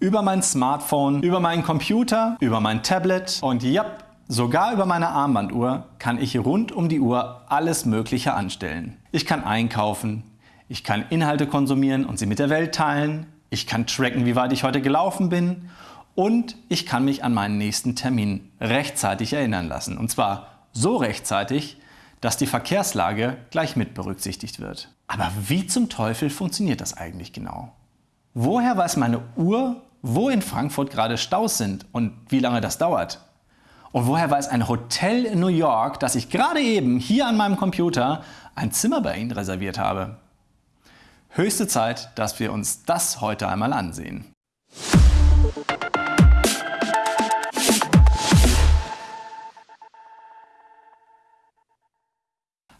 über mein Smartphone, über meinen Computer, über mein Tablet und ja, sogar über meine Armbanduhr kann ich rund um die Uhr alles Mögliche anstellen. Ich kann einkaufen, ich kann Inhalte konsumieren und sie mit der Welt teilen, ich kann tracken, wie weit ich heute gelaufen bin und ich kann mich an meinen nächsten Termin rechtzeitig erinnern lassen. Und zwar so rechtzeitig, dass die Verkehrslage gleich mit berücksichtigt wird. Aber wie zum Teufel funktioniert das eigentlich genau? Woher weiß meine Uhr, wo in Frankfurt gerade Staus sind und wie lange das dauert? Und woher weiß ein Hotel in New York, dass ich gerade eben hier an meinem Computer ein Zimmer bei Ihnen reserviert habe? Höchste Zeit, dass wir uns das heute einmal ansehen.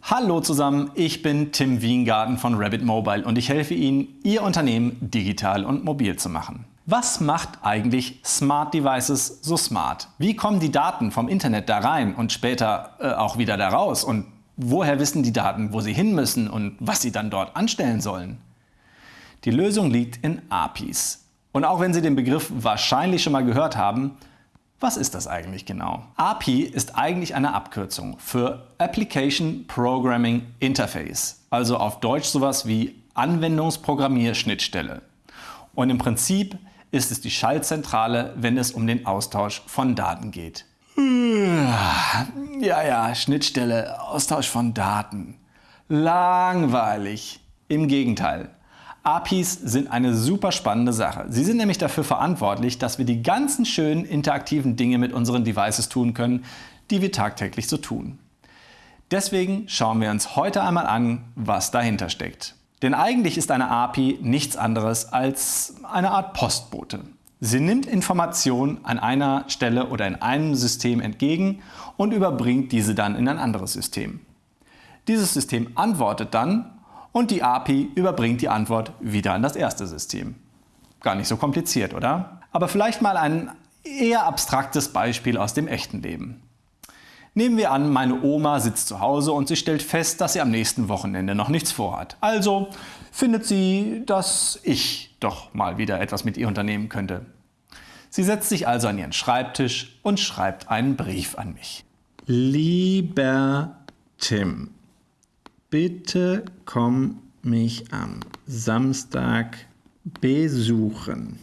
Hallo zusammen, ich bin Tim Wiengarten von Rabbit Mobile und ich helfe Ihnen, Ihr Unternehmen digital und mobil zu machen. Was macht eigentlich Smart Devices so smart? Wie kommen die Daten vom Internet da rein und später äh, auch wieder da raus? Und woher wissen die Daten, wo sie hin müssen und was sie dann dort anstellen sollen? Die Lösung liegt in APIs. Und auch wenn Sie den Begriff wahrscheinlich schon mal gehört haben, was ist das eigentlich genau? API ist eigentlich eine Abkürzung für Application Programming Interface, also auf Deutsch sowas wie Anwendungsprogrammierschnittstelle. Und im Prinzip ist es die Schaltzentrale, wenn es um den Austausch von Daten geht. Ja, ja, Schnittstelle, Austausch von Daten. Langweilig. Im Gegenteil. APIs sind eine super spannende Sache. Sie sind nämlich dafür verantwortlich, dass wir die ganzen schönen interaktiven Dinge mit unseren Devices tun können, die wir tagtäglich so tun. Deswegen schauen wir uns heute einmal an, was dahinter steckt. Denn eigentlich ist eine API nichts anderes als eine Art Postbote. Sie nimmt Informationen an einer Stelle oder in einem System entgegen und überbringt diese dann in ein anderes System. Dieses System antwortet dann und die API überbringt die Antwort wieder an das erste System. Gar nicht so kompliziert, oder? Aber vielleicht mal ein eher abstraktes Beispiel aus dem echten Leben. Nehmen wir an, meine Oma sitzt zu Hause und sie stellt fest, dass sie am nächsten Wochenende noch nichts vorhat. Also findet sie, dass ich doch mal wieder etwas mit ihr unternehmen könnte. Sie setzt sich also an ihren Schreibtisch und schreibt einen Brief an mich. Lieber Tim, Bitte komm mich am Samstag besuchen.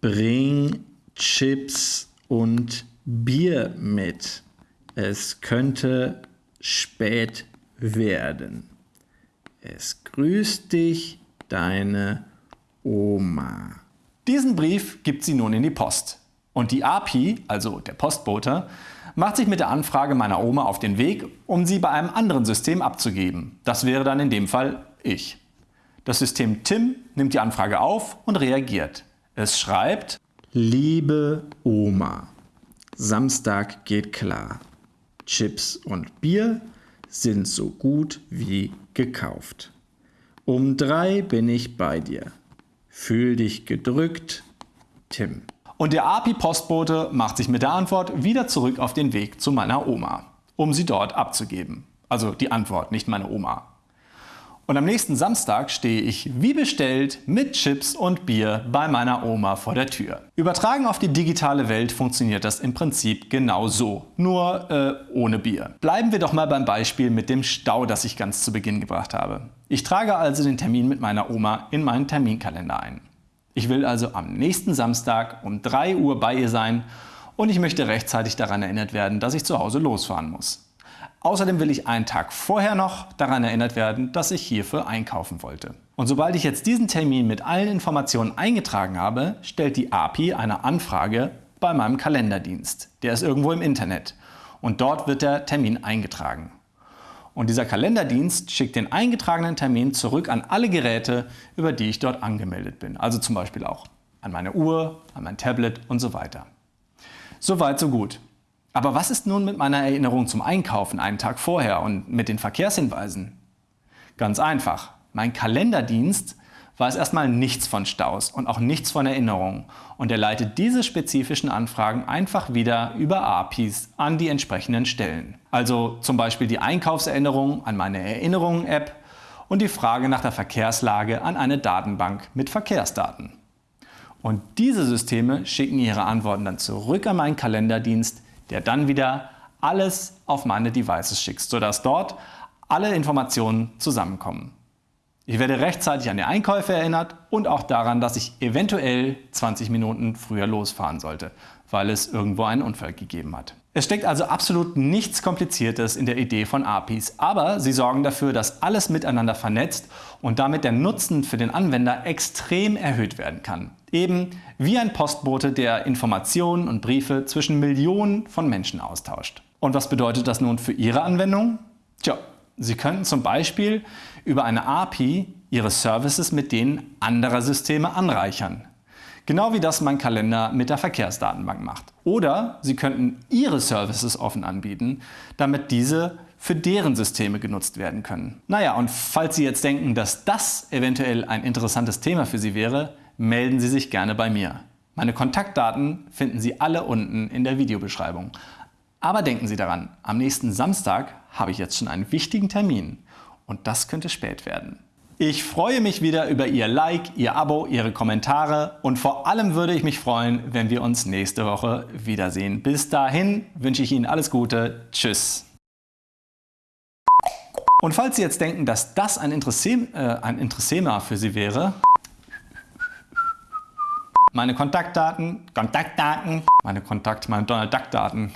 Bring Chips und Bier mit. Es könnte spät werden. Es grüßt dich deine Oma. Diesen Brief gibt sie nun in die Post. Und die API, also der Postbote, macht sich mit der Anfrage meiner Oma auf den Weg, um sie bei einem anderen System abzugeben. Das wäre dann in dem Fall ich. Das System Tim nimmt die Anfrage auf und reagiert. Es schreibt Liebe Oma, Samstag geht klar. Chips und Bier sind so gut wie gekauft. Um drei bin ich bei dir. Fühl dich gedrückt, Tim. Und der API-Postbote macht sich mit der Antwort wieder zurück auf den Weg zu meiner Oma, um sie dort abzugeben. Also die Antwort, nicht meine Oma. Und am nächsten Samstag stehe ich wie bestellt mit Chips und Bier bei meiner Oma vor der Tür. Übertragen auf die digitale Welt funktioniert das im Prinzip genau so, nur äh, ohne Bier. Bleiben wir doch mal beim Beispiel mit dem Stau, das ich ganz zu Beginn gebracht habe. Ich trage also den Termin mit meiner Oma in meinen Terminkalender ein. Ich will also am nächsten Samstag um 3 Uhr bei ihr sein und ich möchte rechtzeitig daran erinnert werden, dass ich zu Hause losfahren muss. Außerdem will ich einen Tag vorher noch daran erinnert werden, dass ich hierfür einkaufen wollte. Und sobald ich jetzt diesen Termin mit allen Informationen eingetragen habe, stellt die API eine Anfrage bei meinem Kalenderdienst. Der ist irgendwo im Internet und dort wird der Termin eingetragen. Und dieser Kalenderdienst schickt den eingetragenen Termin zurück an alle Geräte, über die ich dort angemeldet bin. Also zum Beispiel auch an meine Uhr, an mein Tablet und so weiter. Soweit, so gut. Aber was ist nun mit meiner Erinnerung zum Einkaufen einen Tag vorher und mit den Verkehrshinweisen? Ganz einfach. Mein Kalenderdienst weiß erstmal nichts von Staus und auch nichts von Erinnerungen und er leitet diese spezifischen Anfragen einfach wieder über APIs an die entsprechenden Stellen. Also zum Beispiel die Einkaufserinnerung an meine Erinnerungen-App und die Frage nach der Verkehrslage an eine Datenbank mit Verkehrsdaten. Und diese Systeme schicken ihre Antworten dann zurück an meinen Kalenderdienst, der dann wieder alles auf meine Devices schickt, sodass dort alle Informationen zusammenkommen. Ich werde rechtzeitig an die Einkäufe erinnert und auch daran, dass ich eventuell 20 Minuten früher losfahren sollte, weil es irgendwo einen Unfall gegeben hat. Es steckt also absolut nichts Kompliziertes in der Idee von APIs, aber sie sorgen dafür, dass alles miteinander vernetzt und damit der Nutzen für den Anwender extrem erhöht werden kann. Eben wie ein Postbote, der Informationen und Briefe zwischen Millionen von Menschen austauscht. Und was bedeutet das nun für Ihre Anwendung? Tja, Sie könnten zum Beispiel über eine API Ihre Services mit denen anderer Systeme anreichern. Genau wie das mein Kalender mit der Verkehrsdatenbank macht. Oder Sie könnten Ihre Services offen anbieten, damit diese für deren Systeme genutzt werden können. Naja, und falls Sie jetzt denken, dass das eventuell ein interessantes Thema für Sie wäre, melden Sie sich gerne bei mir. Meine Kontaktdaten finden Sie alle unten in der Videobeschreibung. Aber denken Sie daran, am nächsten Samstag habe ich jetzt schon einen wichtigen Termin und das könnte spät werden. Ich freue mich wieder über Ihr Like, Ihr Abo, Ihre Kommentare und vor allem würde ich mich freuen, wenn wir uns nächste Woche wiedersehen. Bis dahin wünsche ich Ihnen alles Gute. Tschüss. Und falls Sie jetzt denken, dass das ein, Interesse, äh, ein Interessema für Sie wäre, meine Kontaktdaten, Kontaktdaten, meine Kontakt, meine Donald Duck Daten.